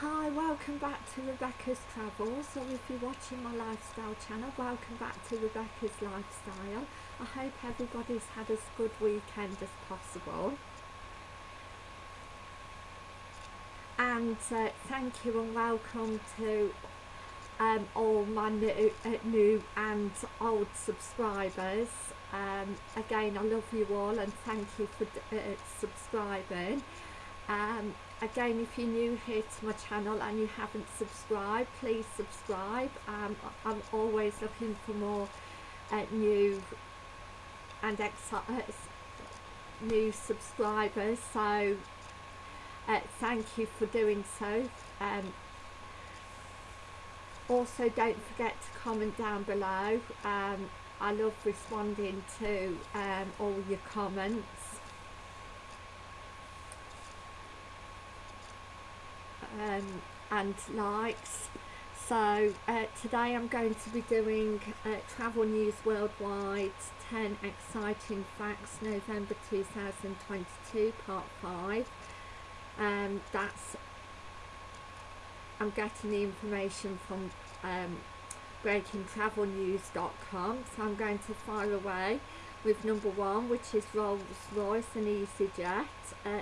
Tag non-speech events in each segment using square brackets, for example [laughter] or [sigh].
Hi, welcome back to Rebecca's Travels. So if you're watching my lifestyle channel, welcome back to Rebecca's Lifestyle. I hope everybody's had as good weekend as possible. And uh, thank you and welcome to um, all my new, uh, new and old subscribers. Um, again, I love you all and thank you for uh, subscribing. Um, again if you're new here to my channel and you haven't subscribed please subscribe. Um, I'm always looking for more uh, new and uh, new subscribers. So uh, thank you for doing so. Um, also don't forget to comment down below. Um, I love responding to um, all your comments um, and likes. So uh, today I'm going to be doing uh, Travel News Worldwide 10 Exciting Facts November 2022 part 5 um, that's I'm getting the information from um, breakingtravelnews.com so I'm going to fire away with number one which is Rolls Royce and EasyJet uh,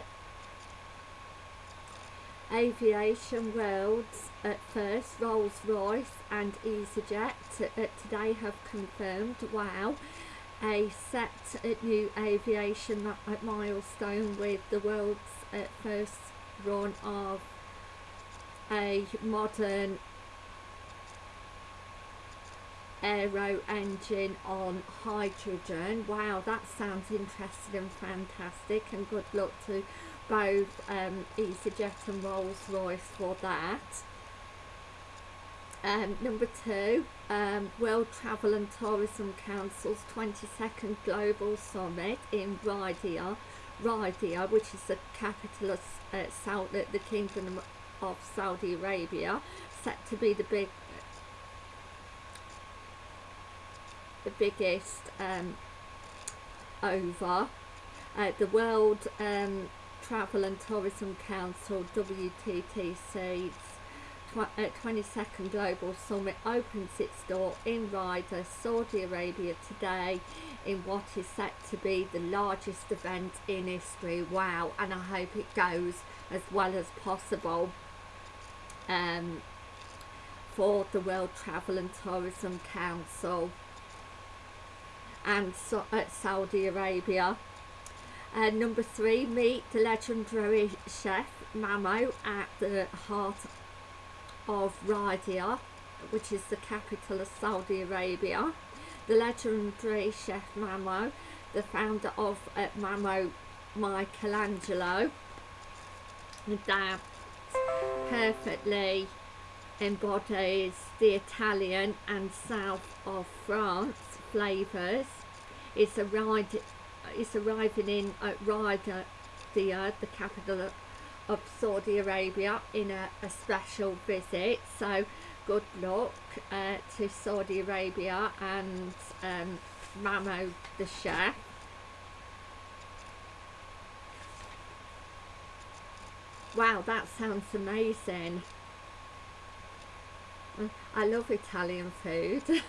Aviation Worlds at first, Rolls-Royce and EasyJet uh, today have confirmed, wow, a set new aviation milestone with the world's uh, first run of a modern aero engine on hydrogen. Wow, that sounds interesting and fantastic and good luck to both um, EasyJet and Rolls-Royce for that. Um, number two, um, World Travel and Tourism Council's 22nd Global Summit in Riyadh, Riyadh which is the capital of uh, Saudi, the Kingdom of Saudi Arabia, set to be the big, the biggest um, over. Uh, the World um, Travel and Tourism Council WTTC's 22nd uh, Global Summit opens its door in Riyadh, Saudi Arabia today in what is set to be the largest event in history. Wow, and I hope it goes as well as possible um, for the World Travel and Tourism Council and so, uh, Saudi Arabia. Uh, number three, meet the legendary chef Mamo at the heart of Riyadh, which is the capital of Saudi Arabia. The legendary chef Mamo, the founder of uh, Mamo Michelangelo, that perfectly embodies the Italian and south of France flavours. It's a ride is arriving in at Riyadh, the, uh, the capital of Saudi Arabia in a, a special visit. So good luck uh, to Saudi Arabia and um, Mamo the chef wow that sounds amazing. I love Italian food. [laughs]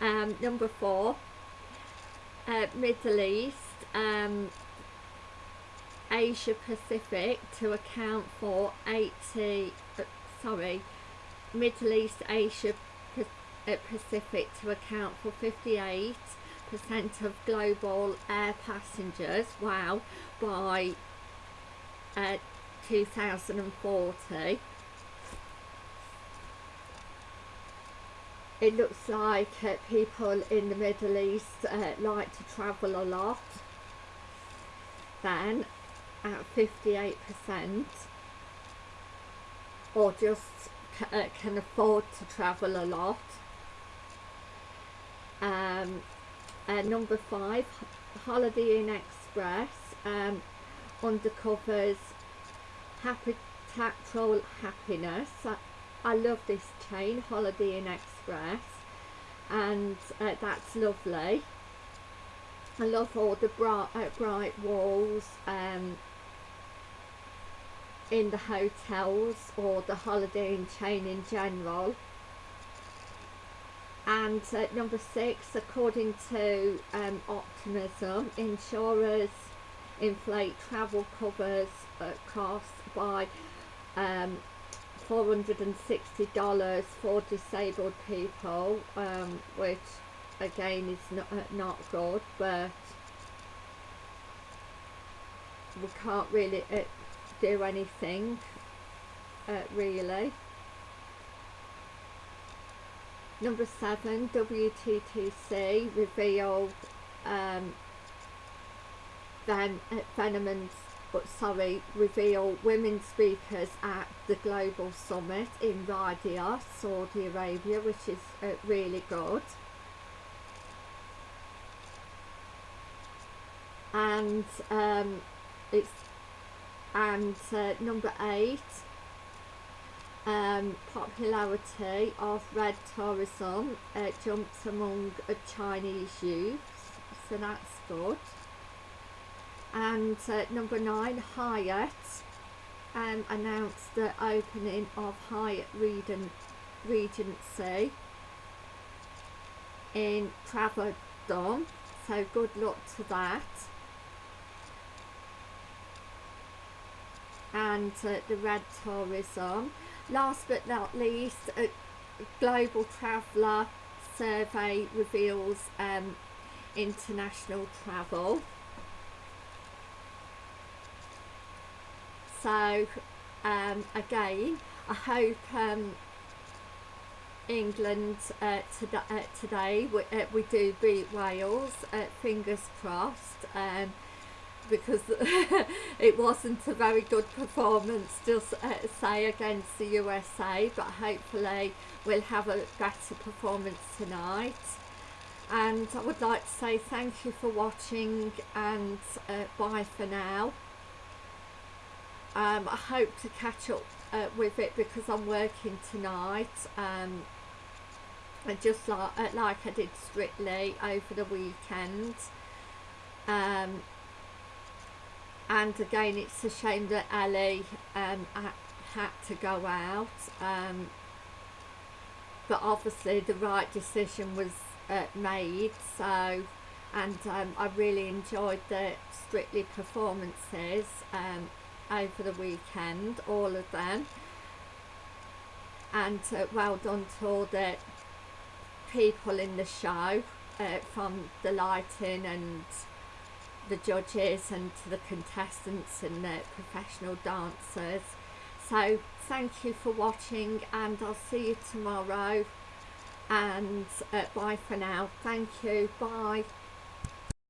Um, number four uh, Middle East, um, Asia Pacific to account for 80, uh, sorry, Middle East, Asia uh, Pacific to account for 58% of global air passengers, wow, by uh, 2040. It looks like uh, people in the Middle East uh, like to travel a lot. Then at 58% or just uh, can afford to travel a lot. Um, uh, number five Holiday Inn Express um, undercovers tactile happiness I love this chain, Holiday Inn Express, and uh, that's lovely. I love all the bright, uh, bright walls, um, in the hotels or the holiday inn chain in general. And uh, number six, according to um, Optimism, insurers inflate travel covers costs by um, $460 for disabled people, um, which again is not, uh, not good, but we can't really uh, do anything, uh, really. Number seven, WTTC revealed um, Ven uh, Venomans, sorry, reveal women speakers at the Global Summit in Riyadh, Saudi Arabia, which is uh, really good. And um, it's and uh, number eight um, popularity of red tourism uh, jumps among Chinese youths so that's good and uh, number nine Hyatt um, announced the opening of Hyatt Regent, Regency in Travadon so good luck to that and uh, the red tourism. Last but not least, a global traveller survey reveals um, international travel. So um, again, I hope um, England uh, to uh, today we, uh, we do beat Wales, uh, fingers crossed. Um, because [laughs] it wasn't a very good performance just uh, say against the USA but hopefully we'll have a better performance tonight and I would like to say thank you for watching and uh, bye for now um, I hope to catch up uh, with it because I'm working tonight um, and just like, uh, like I did Strictly over the weekend um, and again it's a shame that Ellie um, had to go out um, but obviously the right decision was uh, made so and um, I really enjoyed the Strictly performances um, over the weekend all of them and uh, well done to all the people in the show uh, from the lighting and the judges and to the contestants and the professional dancers. So thank you for watching and I'll see you tomorrow and uh, bye for now. Thank you. Bye.